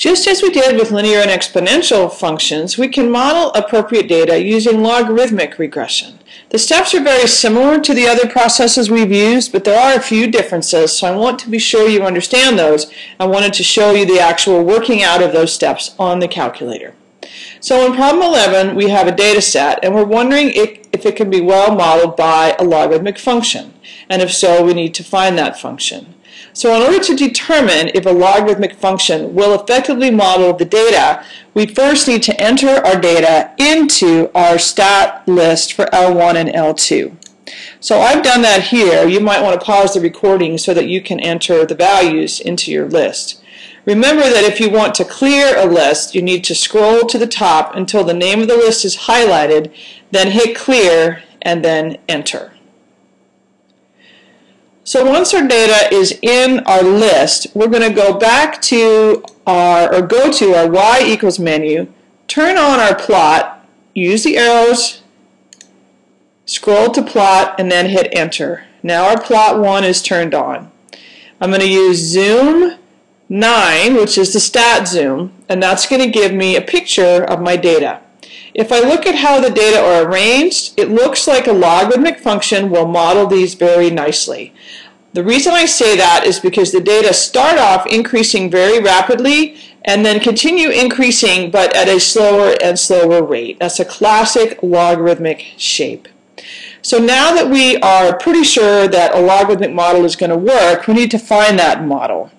Just as we did with linear and exponential functions, we can model appropriate data using logarithmic regression. The steps are very similar to the other processes we've used, but there are a few differences, so I want to be sure you understand those. I wanted to show you the actual working out of those steps on the calculator. So in problem 11, we have a data set, and we're wondering if, it can be well modeled by a logarithmic function. And if so, we need to find that function. So in order to determine if a logarithmic function will effectively model the data, we first need to enter our data into our stat list for L1 and L2. So I've done that here. You might want to pause the recording so that you can enter the values into your list. Remember that if you want to clear a list, you need to scroll to the top until the name of the list is highlighted, then hit clear, and then enter. So once our data is in our list, we're going to go back to our, or go to our y equals menu, turn on our plot, use the arrows, scroll to plot, and then hit enter. Now our plot 1 is turned on. I'm going to use zoom 9, which is the stat zoom, and that's going to give me a picture of my data. If I look at how the data are arranged, it looks like a logarithmic function will model these very nicely. The reason I say that is because the data start off increasing very rapidly and then continue increasing but at a slower and slower rate. That's a classic logarithmic shape. So now that we are pretty sure that a logarithmic model is going to work, we need to find that model.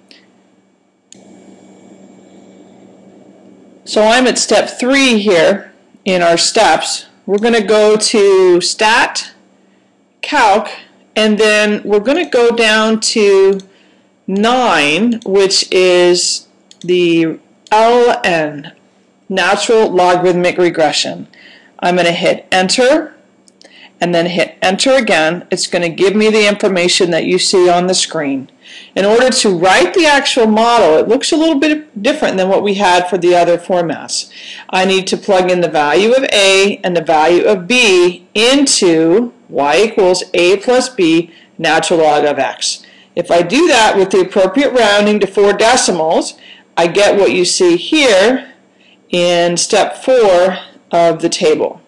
So I'm at step three here in our steps, we're going to go to stat, calc, and then we're going to go down to 9, which is the LN, natural logarithmic regression. I'm going to hit enter and then hit enter again. It's going to give me the information that you see on the screen. In order to write the actual model, it looks a little bit different than what we had for the other formats. I need to plug in the value of A and the value of B into y equals A plus B natural log of x. If I do that with the appropriate rounding to four decimals, I get what you see here in step four of the table.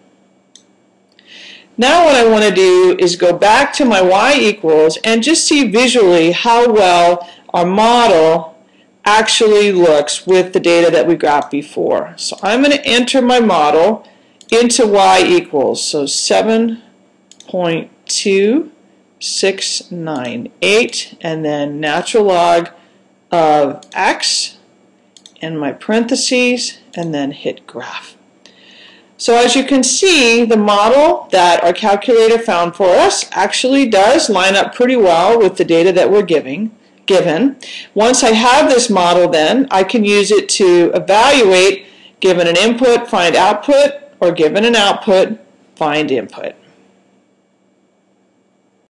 Now what I want to do is go back to my y equals and just see visually how well our model actually looks with the data that we got before. So I'm going to enter my model into y equals, so 7.2698 and then natural log of x in my parentheses and then hit graph. So as you can see, the model that our calculator found for us actually does line up pretty well with the data that we're giving, given. Once I have this model then, I can use it to evaluate given an input, find output, or given an output, find input.